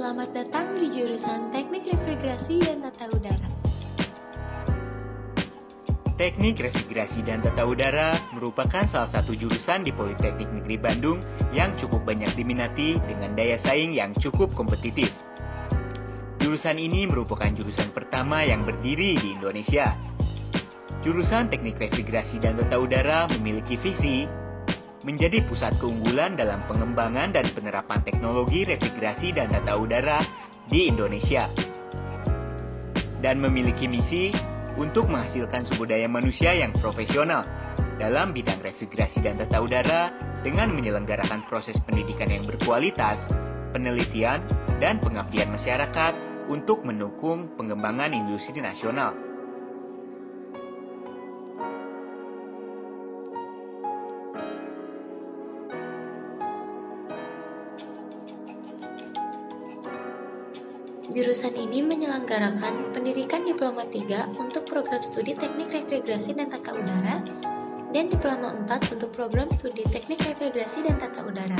Selamat datang di jurusan Teknik Refrigerasi dan Tata Udara. Teknik Refrigerasi dan Tata Udara merupakan salah satu jurusan di Politeknik Negeri Bandung yang cukup banyak diminati dengan daya saing yang cukup kompetitif. Jurusan ini merupakan jurusan pertama yang berdiri di Indonesia. Jurusan Teknik Refrigerasi dan Tata Udara memiliki visi menjadi pusat keunggulan dalam pengembangan dan penerapan teknologi refrigerasi dan tata udara di Indonesia. Dan memiliki misi untuk menghasilkan sumber daya manusia yang profesional dalam bidang refrigerasi dan tata udara dengan menyelenggarakan proses pendidikan yang berkualitas, penelitian, dan pengabdian masyarakat untuk mendukung pengembangan industri nasional. Jurusan ini menyelenggarakan pendidikan Diploma 3 untuk program studi Teknik Refrigerasi dan Tata Udara dan Diploma 4 untuk program studi Teknik Refrigerasi dan Tata Udara.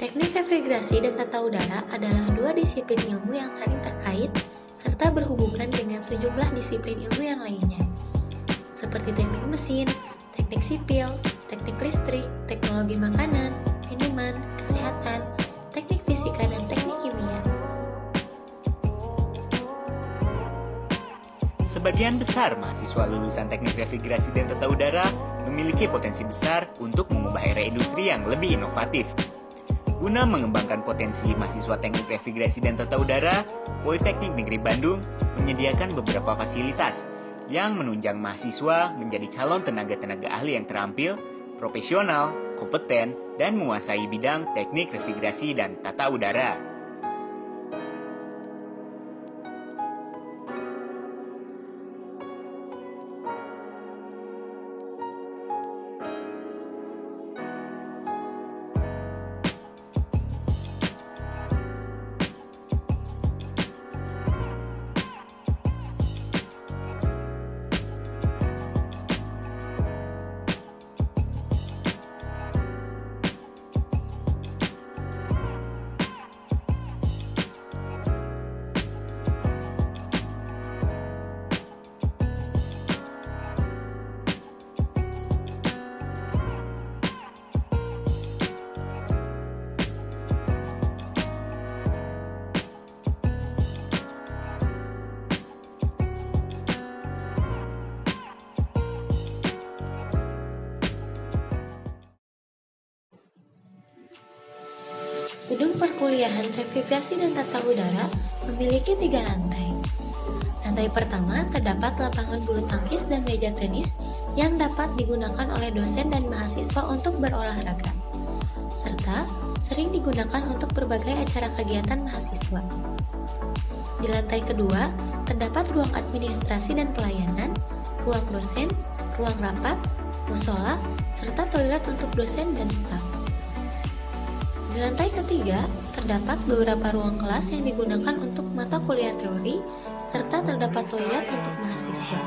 Teknik refrigerasi dan tata udara adalah dua disiplin ilmu yang saling terkait serta berhubungan dengan sejumlah disiplin ilmu yang lainnya, seperti teknik mesin, teknik sipil, teknik listrik, teknologi makanan, minuman, kesehatan, teknik fisika, dan teknik kimia. Sebagian besar mahasiswa lulusan teknik refrigerasi dan tata udara memiliki potensi besar untuk mengubah era industri yang lebih inovatif. Guna mengembangkan potensi mahasiswa teknik refrigerasi dan tata udara, Politeknik Negeri Bandung menyediakan beberapa fasilitas yang menunjang mahasiswa menjadi calon tenaga-tenaga ahli yang terampil, profesional, kompeten, dan menguasai bidang teknik refrigerasi dan tata udara. Perkuliahan refrigerasi dan tata udara memiliki tiga lantai. Lantai pertama terdapat lapangan bulu tangkis dan meja tenis yang dapat digunakan oleh dosen dan mahasiswa untuk berolahraga, serta sering digunakan untuk berbagai acara kegiatan mahasiswa. Di lantai kedua, terdapat ruang administrasi dan pelayanan, ruang dosen, ruang rapat, musola, serta toilet untuk dosen dan staf. Lantai ketiga, terdapat beberapa ruang kelas yang digunakan untuk mata kuliah teori, serta terdapat toilet untuk mahasiswa.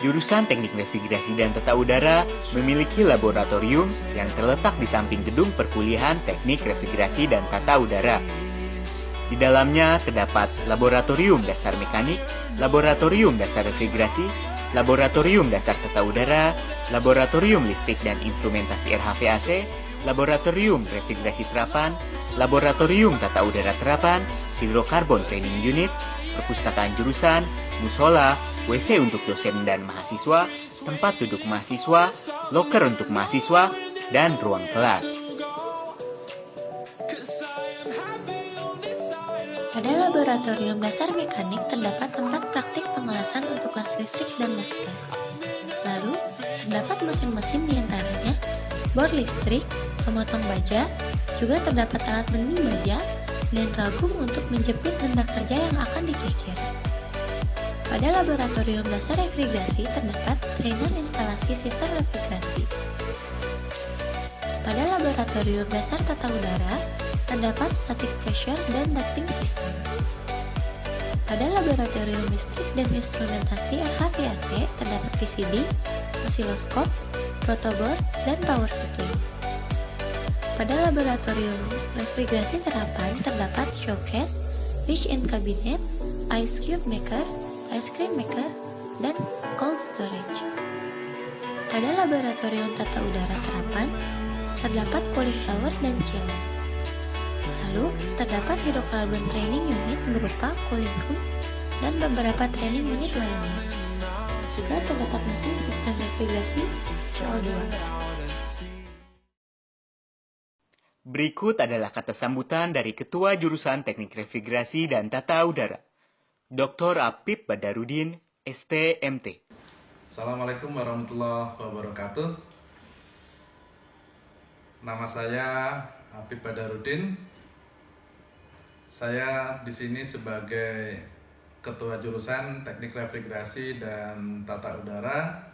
Jurusan Teknik Refrigerasi dan Tata Udara memiliki laboratorium yang terletak di samping gedung perkuliahan Teknik Refrigerasi dan Tata Udara. Di dalamnya terdapat laboratorium dasar mekanik, laboratorium dasar refrigerasi, laboratorium dasar tata udara, laboratorium listrik dan instrumentasi RHVAC, laboratorium refrigerasi terapan, laboratorium tata udara terapan, hidrokarbon training unit, perpustakaan jurusan, musola, WC untuk dosen dan mahasiswa, tempat duduk mahasiswa, loker untuk mahasiswa, dan ruang kelas. Pada laboratorium dasar mekanik terdapat tempat praktik pengelasan untuk kelas listrik dan las gas. Lalu, terdapat mesin-mesin di antaranya bor listrik, pemotong baja, juga terdapat alat bening baja, dan ragum untuk menjepit benda kerja yang akan dikikir. Pada laboratorium dasar refrigerasi terdapat trainer instalasi sistem refrigerasi. Pada laboratorium dasar tata udara terdapat static pressure dan ducting system. Pada laboratorium listrik dan instrumentasi RHVAC terdapat PCB, osiloskop, protoboard, dan power supply. Pada laboratorium refrigerasi terapan terdapat showcase, in cabinet, ice cube maker, ice cream maker, dan cold storage. Pada laboratorium tata udara terapan terdapat cooling tower dan chiller. Lalu, terdapat hidrokarbon training unit berupa cooling room dan beberapa training unit lainnya. Juga terdapat mesin sistem refrigerasi CO2. Berikut adalah kata sambutan dari Ketua Jurusan Teknik Refrigerasi dan Tata Udara, Dr. Apip Badarudin, STMT. Assalamualaikum warahmatullahi wabarakatuh. Nama saya Apip Badarudin. Saya di sini sebagai Ketua Jurusan Teknik Refrigerasi dan Tata Udara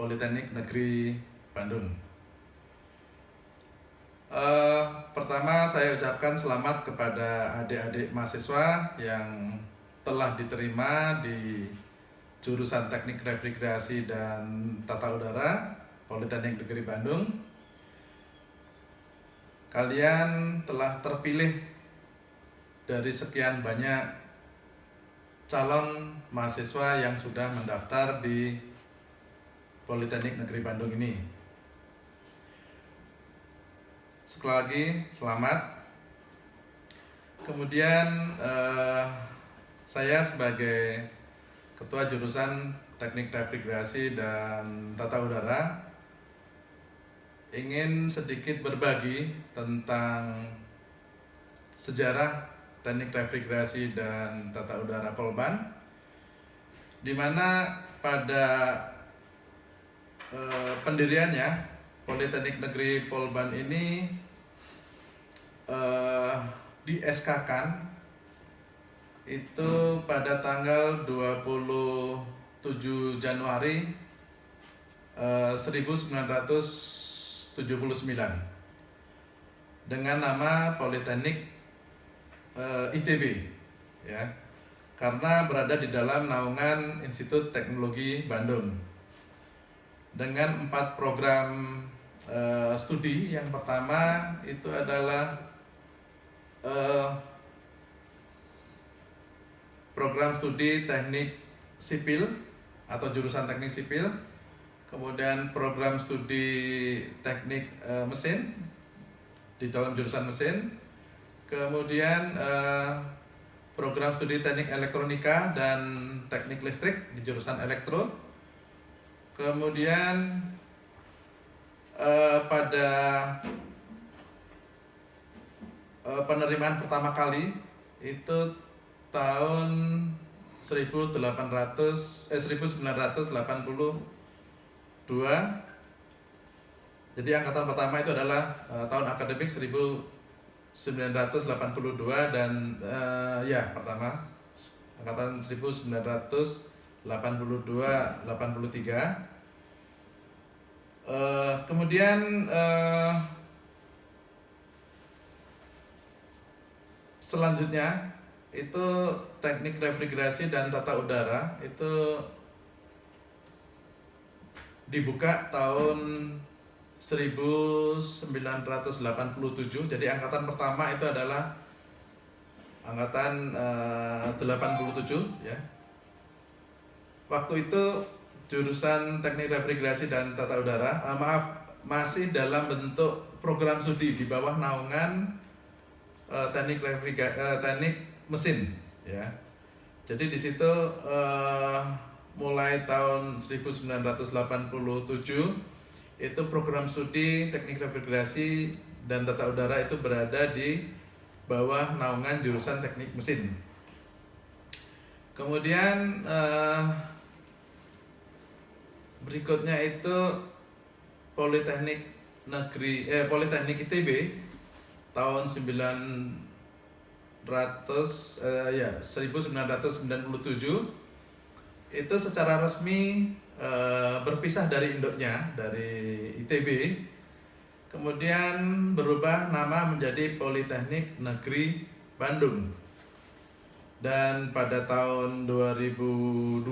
Politeknik Negeri Bandung. Uh, pertama saya ucapkan selamat kepada adik-adik mahasiswa yang telah diterima di jurusan Teknik Refrigerasi dan Tata Udara Politeknik Negeri Bandung. Kalian telah terpilih dari sekian banyak calon mahasiswa yang sudah mendaftar di Politeknik Negeri Bandung ini. Sekali lagi selamat. Kemudian eh, saya sebagai ketua jurusan Teknik Refrigerasi dan Tata Udara ingin sedikit berbagi tentang sejarah Teknik Refrigerasi dan Tata Udara Polban di mana pada eh, pendiriannya Politeknik Negeri Polban ini uh, di SK kan itu pada tanggal 27 Januari uh, 1979 dengan nama Politeknik uh, ITB ya. Karena berada di dalam naungan Institut Teknologi Bandung. Dengan empat program uh, studi. Yang pertama itu adalah uh, program studi teknik sipil atau jurusan teknik sipil, kemudian program studi teknik uh, mesin di dalam jurusan mesin, kemudian uh, program studi teknik elektronika dan teknik listrik di jurusan elektro, kemudian uh, pada uh, penerimaan pertama kali itu tahun 1800 eh 1982 jadi angkatan pertama itu adalah uh, tahun akademik 1982 dan uh, ya pertama angkatan 1982 83 Uh, kemudian uh, selanjutnya itu teknik refrigerasi dan tata udara itu dibuka tahun 1987 jadi angkatan pertama itu adalah angkatan eh, uh, 87 ya. Waktu itu jurusan teknik refrigerasi dan tata udara. Uh, maaf masih dalam bentuk program studi di bawah naungan uh, teknik refrigerasi uh, teknik mesin ya. Jadi di situ uh, mulai tahun 1987 itu program studi teknik refrigerasi dan tata udara itu berada di bawah naungan jurusan teknik mesin. Kemudian uh, berikutnya itu Politeknik Negeri eh Politeknik ITB tahun 900 eh, ya 1997 itu secara resmi eh, berpisah dari induknya dari ITB kemudian berubah nama menjadi Politeknik Negeri Bandung. Dan pada tahun 2002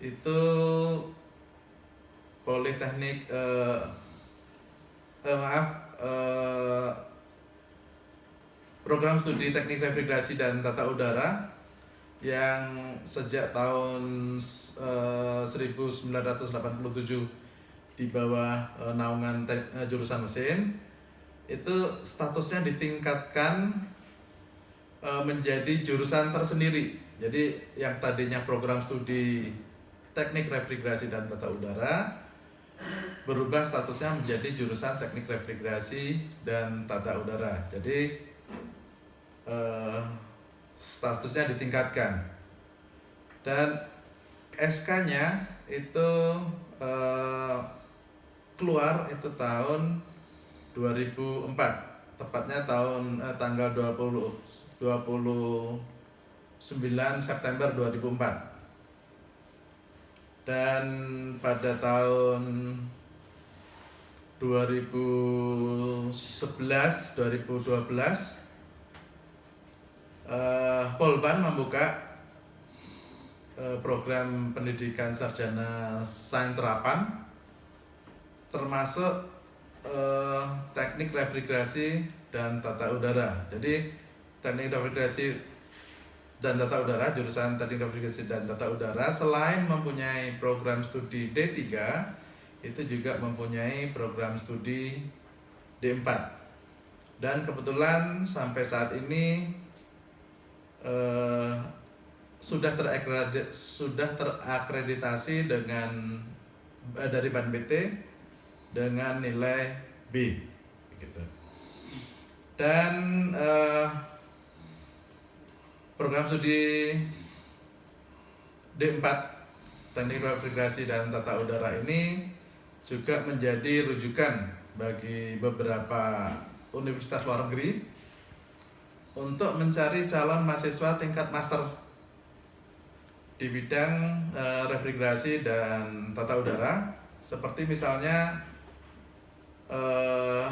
itu politeknik eh, eh, maaf eh, program studi teknik refrigerasi dan tata udara yang sejak tahun eh, 1987 di bawah eh, naungan eh, jurusan mesin itu statusnya ditingkatkan eh, menjadi jurusan tersendiri. Jadi yang tadinya program studi teknik refrigerasi dan tata udara berubah statusnya menjadi jurusan teknik refrigerasi dan tata udara. Jadi eh, statusnya ditingkatkan. Dan SK-nya itu eh, keluar itu tahun 2004 tepatnya tahun eh, tanggal 20 29 September 2004 dan pada tahun 2011 2012 eh, Polban membuka eh, program pendidikan sarjana sains terapan termasuk eh, teknik refrigerasi dan tata udara. Jadi teknik refrigerasi dan tata udara jurusan teknik refrigerasi dan tata udara selain mempunyai program studi D3 itu juga mempunyai program studi D4 dan kebetulan sampai saat ini eh, sudah sudah terakreditasi dengan eh, dari Ban BT dengan nilai B gitu. Dan eh, program studi D4 Teknik Refrigerasi dan Tata Udara ini juga menjadi rujukan bagi beberapa universitas luar negeri untuk mencari calon mahasiswa tingkat master di bidang eh, refrigerasi dan tata udara. Seperti misalnya eh,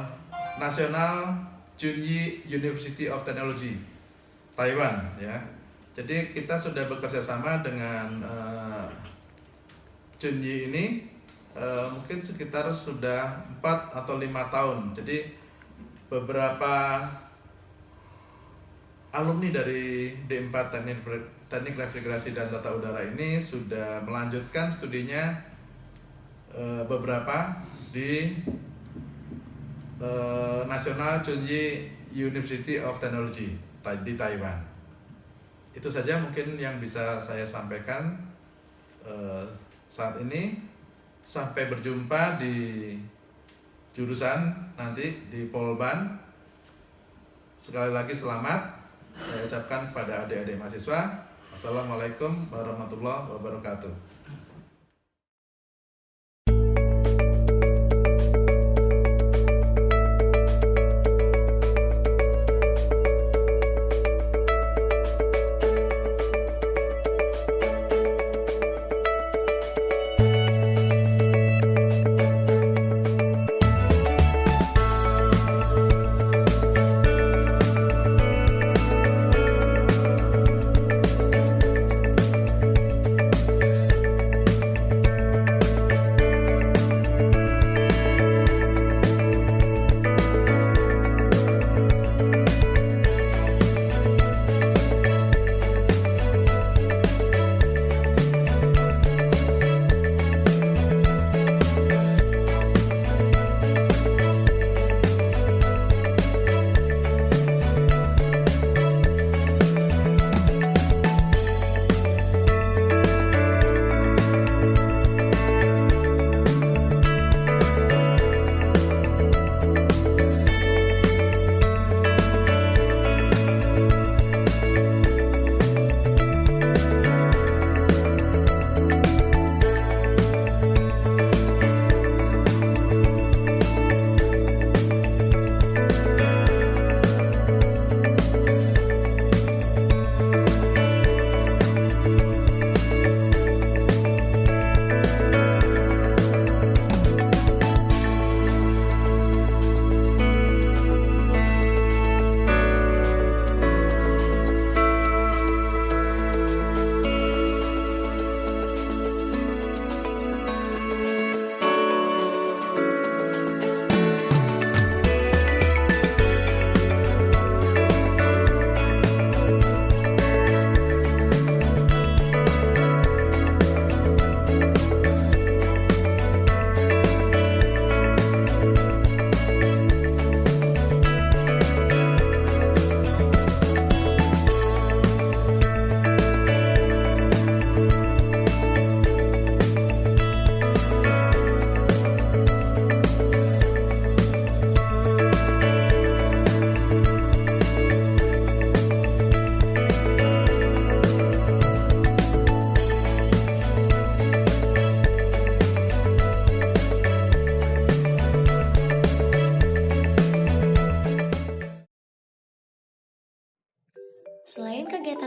National Junyi University of Technology Taiwan ya. Jadi kita sudah bekerja sama dengan uh, Junyi ini uh, mungkin sekitar sudah 4 atau lima tahun. Jadi beberapa alumni dari D4 Teknik Teknik Refrigerasi dan Tata Udara ini sudah melanjutkan studinya uh, beberapa di uh, National Chunji University of Technology di Taiwan. Itu saja mungkin yang bisa saya sampaikan uh, saat ini. Sampai berjumpa di jurusan nanti di Polban. Sekali lagi selamat saya ucapkan kepada adik-adik mahasiswa. Assalamualaikum warahmatullahi wabarakatuh.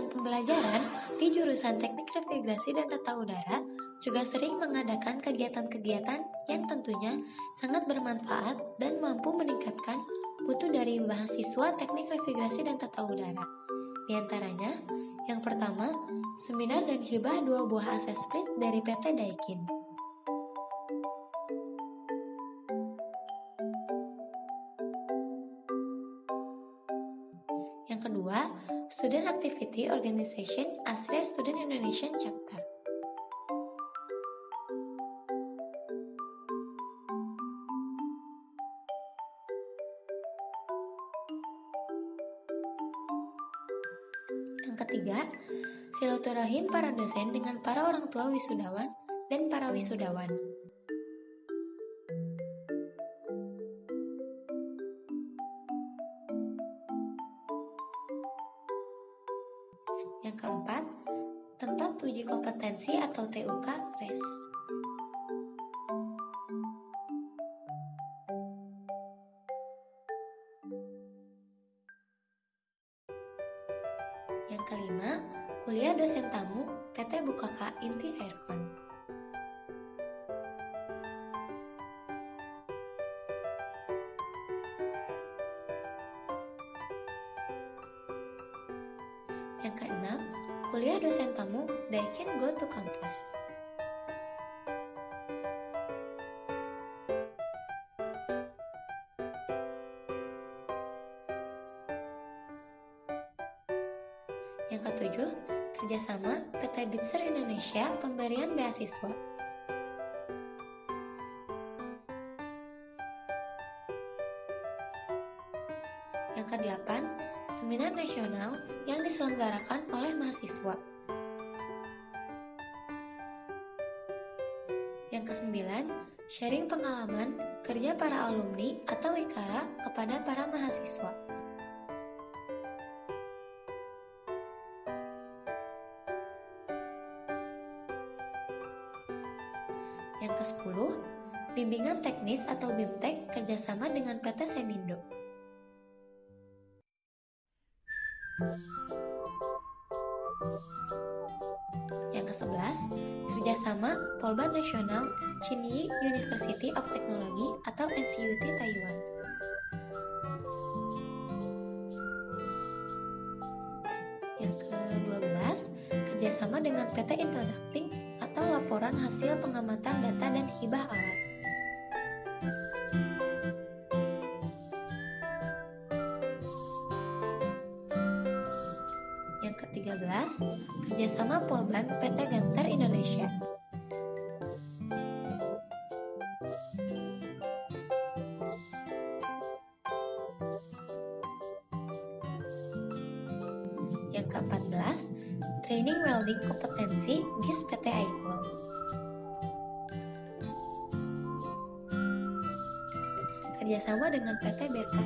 Pembelajaran di jurusan Teknik Navigasi dan Tata Udara juga sering mengadakan kegiatan-kegiatan yang tentunya sangat bermanfaat dan mampu meningkatkan mutu dari mahasiswa Teknik Navigasi dan Tata Udara. Di antaranya, yang pertama, seminar dan hibah dua buah aset split dari PT Daikin. Student Activity Organization ASRE Student Indonesian Chapter. Yang ketiga, silaturahim para dosen dengan para orang tua wisudawan dan para wisudawan. TUK RES. Yang kelima, kuliah dosen tamu PT Bukaka Inti Aircon. Yang keenam, kuliah dosen tamu Daikin Go to Campus. Yang ketujuh, kerjasama PT Bitser Indonesia pemberian beasiswa. Yang kedelapan, seminar nasional yang diselenggarakan oleh mahasiswa. Yang kesembilan, sharing pengalaman kerja para alumni atau ikara kepada para mahasiswa. Yang ke-10, bimbingan teknis atau BIMTEK kerjasama dengan PT Semindo. Polban Nasional Chinyi University of Technology atau NCUT Taiwan. Yang ke-12, kerjasama dengan PT Introducting atau laporan hasil pengamatan data dan hibah alat. Yang ke-13, kerjasama Polban PT Gantar Indonesia. Welding Kompetensi GIS PT Aikul. Kerjasama dengan PT BRK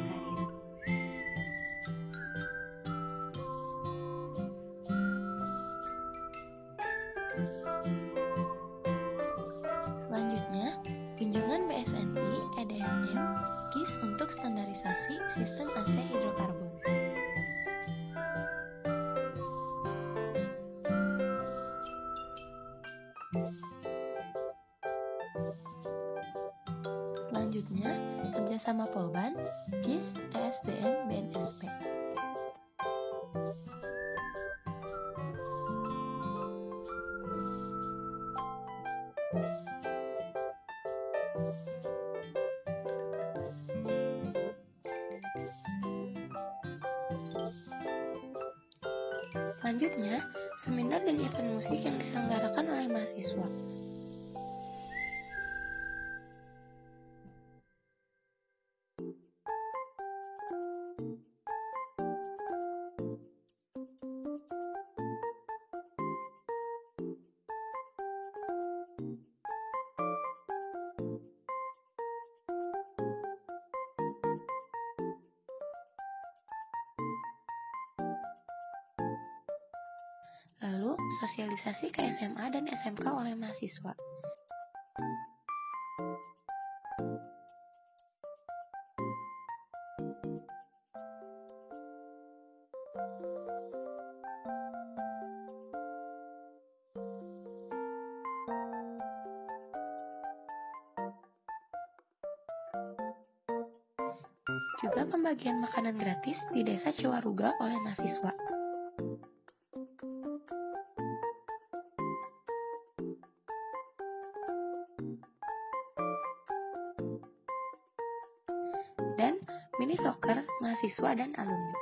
Selanjutnya, seminar dan event musik yang diselenggarakan oleh mahasiswa. aplikasi ke SMA dan SMK oleh mahasiswa. juga pembagian makanan gratis di Desa Cewaruga oleh mahasiswa. Mahasiswa dan alumni.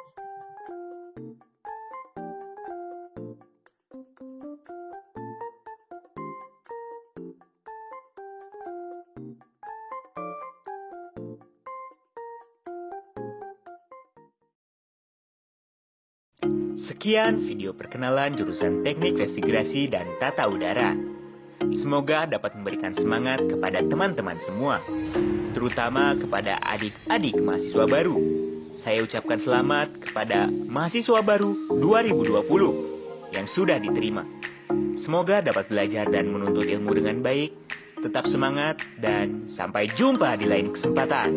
Sekian video perkenalan jurusan Teknik Revigrasi dan Tata Udara. Semoga dapat memberikan semangat kepada teman-teman semua, terutama kepada adik-adik mahasiswa baru. Saya ucapkan selamat kepada mahasiswa baru 2020 yang sudah diterima. Semoga dapat belajar dan menuntut ilmu dengan baik. Tetap semangat dan sampai jumpa di lain kesempatan.